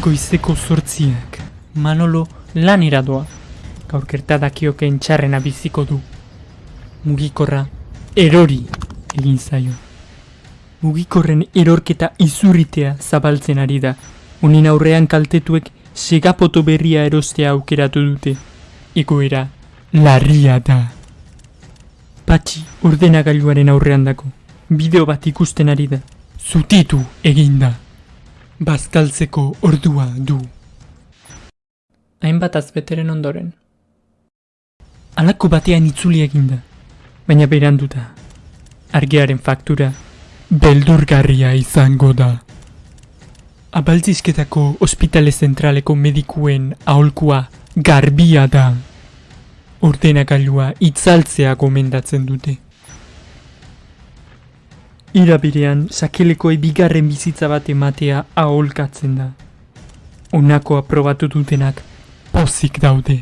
Goizeko zortziak, Manolo lanera doa. Gaur gertadakioken txarrena biziko du. Mugikorra erori egin zaio. Mugikorren erorketa izurritea zabaltzen ari da. Unin aurrean kaltetuek segapoto berria erostea aukeratu dute. Egoera larria da. Patxi ordenagailuaren aurrean dako. Bideo bat ikusten ari da. Zutitu eginda. Bazkaltzeko ordua du. Hainbat azbeteren ondoren. Alako batean itzuli eginda. Baina beranduta. Argearen faktura beldurgarria izango da. Abaltzizketako ospitale zentraleko medikuen aholkua garbia da. Ordenagailua itzaltzea gomendatzen dute. Irabirean sakelekoei bigarren bizitza bat ematea aholkatzen da. Honako aprobatu dutenak pozik daude.